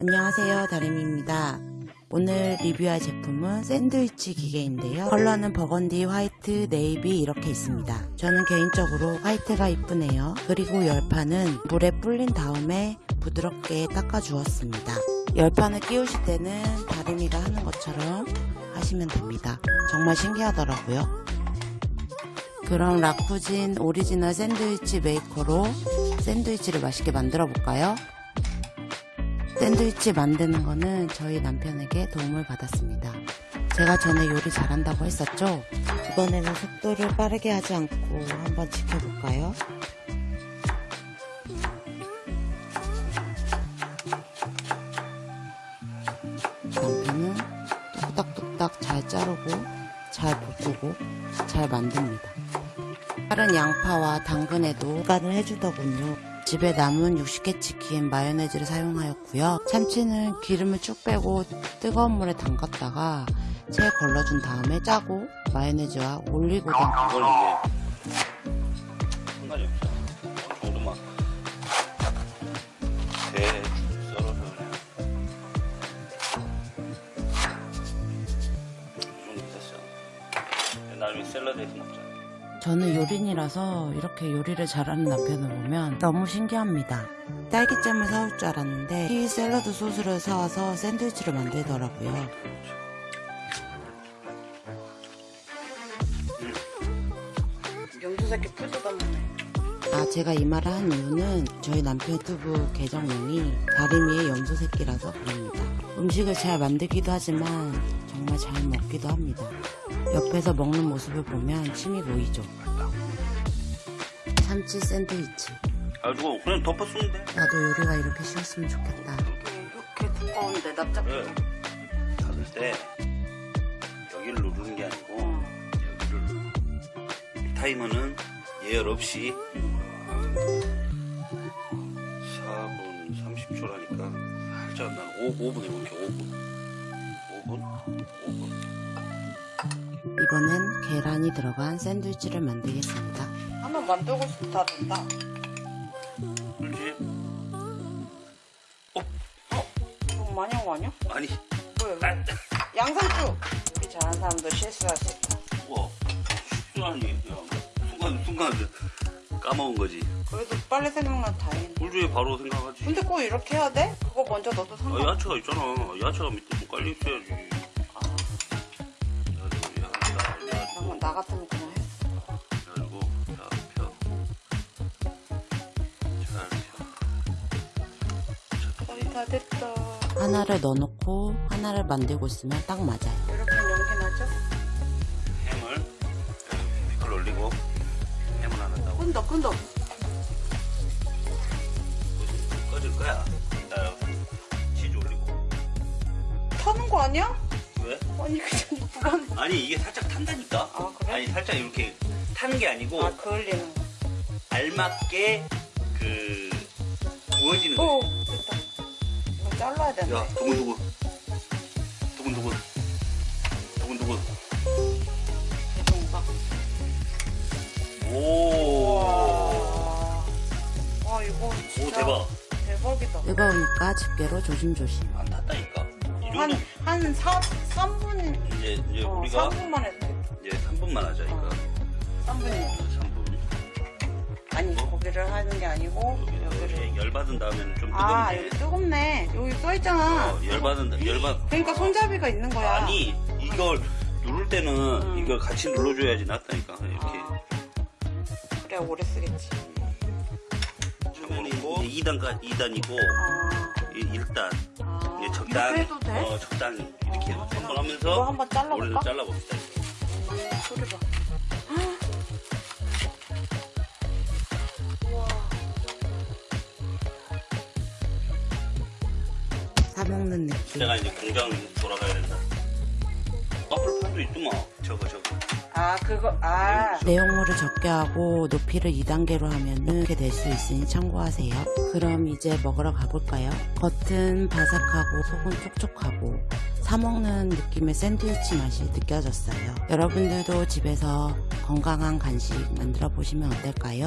안녕하세요 다림입니다. 오늘 리뷰할 제품은 샌드위치 기계인데요. 컬러는 버건디, 화이트, 네이비 이렇게 있습니다. 저는 개인적으로 화이트가 이쁘네요. 그리고 열판은 물에 불린 다음에 부드럽게 닦아 주었습니다. 열판을 끼우실 때는 다림이가 하는 것처럼 하시면 됩니다. 정말 신기하더라고요. 그럼 라쿠진 오리지널 샌드위치 메이커로 샌드위치를 맛있게 만들어 볼까요? 샌드위치 만드는 거는 저희 남편에게 도움을 받았습니다. 제가 전에 요리 잘한다고 했었죠? 이번에는 속도를 빠르게 하지 않고 한번 지켜볼까요? 남편은 뚝딱뚝딱 잘 자르고 잘 볶고 잘 만듭니다. 다른 양파와 당근에도 간을 해주더군요. 집에 남은 60개 치킨 마요네즈를 사용하였고요. 참치는 기름을 쭉 빼고 뜨거운 물에 담갔다가 채 걸러준 다음에 짜고 마요네즈와 올리고당 이건 이게 상관이 없어. 정도만 대충 썰어서 그냥 이 정도 됐어. 나중에 샐러드에서 먹자. 저는 요린이라서 이렇게 요리를 잘하는 남편을 보면 너무 신기합니다. 딸기잼을 사올 줄 알았는데 키위 샐러드 소스를 사와서 샌드위치를 만들더라고요. 염소새끼 풀 뜯었네. 아 제가 이 말을 한 이유는 저희 남편 유튜브 계정명이 다림이의 염소새끼라서 그럽니다. 음식을 잘 만들기도 하지만 정말 잘 먹기도 합니다. 옆에서 먹는 모습을 보면 침이 고이죠. 참치 샌드위치. 아, 이거 그냥 덮어 쓰면 돼. 나도 요리가 이렇게 쉬웠으면 좋겠다. 이렇게 두꺼운데 납작. 네. 닫을 때 여기를 누르는 게 아니고 여기를 누르. 타이머는 예열 없이 4분 30초라니까 살짝 난 5, 5분 해볼게 5분 5분 5분 이번엔 계란이 들어간 샌드위치를 만들겠습니다. 한번 만들고 싶다 된다. 그렇지 너무 많이 한 거 아니야? 아니 왜? 아, 양상추. 요리 잘하는 사람도 실수할 수 있다. 우와 실수하니 그냥 순간 순간 까먹은 거지 그래도 빨리 생각나면 다행이네. 불주에 바로 생각하지 근데 꼭 이렇게 해야 돼? 그거 먼저 넣어도 아, 상관. 야채가 있잖아. 야채가 밑에 좀 깔려 있어야지. 그래가지고 건나 같으면 그냥 펴. 잘 펴. 자, 거의 다 됐다. 하나를 넣어놓고 하나를 만들고 있으면 딱 맞아요. 이렇게 연기 나죠? 햄을 피클 올리고 햄을 하나 따고 끈덕 끈덕. 꺼질 거야. 치즈 올리고. 타는 거 아니야? 왜? 아니 그냥 불안. 아니 이게 살짝 탄다니까. 아, 그래? 아니 살짝 이렇게 타는 게 아니고 아 그을리는 거. 알맞게 그 구워지는 거야. 오 됐다. 이거 잘라야 되는데. 야, 두근두근. 두근두근. 두근두근. 오. 와. 와 이거 진짜 오, 대박. 대박이다. 뜨거우니까 집게로 조심조심. 안 탔다니까. 이 한, 한 4, 3분, 이제, 이제 어, 우리가 3분만 해도 돼. 이제 3분만 하자, 이거. 3분이면. 3분. 아니, 고기를 하는 게 아니고, 여기를. 열받은 다음에는 좀 아, 뜨겁네. 여기 뜨겁네. 여기 써있잖아. 어, 열받은, 다- 열받. 그러니까 손잡이가 있는 거야. 아니, 이걸 누를 때는 음. 이걸 같이 눌러줘야지 낫다니까. 이렇게. 아, 그래, 오래 쓰겠지. 잡아놓고. 2단까 2단이고, 아, 1단. 이렇게 해도 돼? 어, 적당히. 이렇게 아, 한번 이거 하면서. 한번 잘라볼까? 머리를 잘라봅시다. 음, 소리 봐. 사먹는 느낌. 내가 이제 공장 돌아가야 된다. 와플판도 있더만. 저거 저거. 아, 그거, 아. 내용물을 적게 하고 높이를 2단계로 하면 이렇게 될 수 있으니 참고하세요. 그럼 이제 먹으러 가볼까요? 겉은 바삭하고 속은 촉촉하고 사먹는 느낌의 샌드위치 맛이 느껴졌어요. 여러분들도 집에서 건강한 간식 만들어 보시면 어떨까요?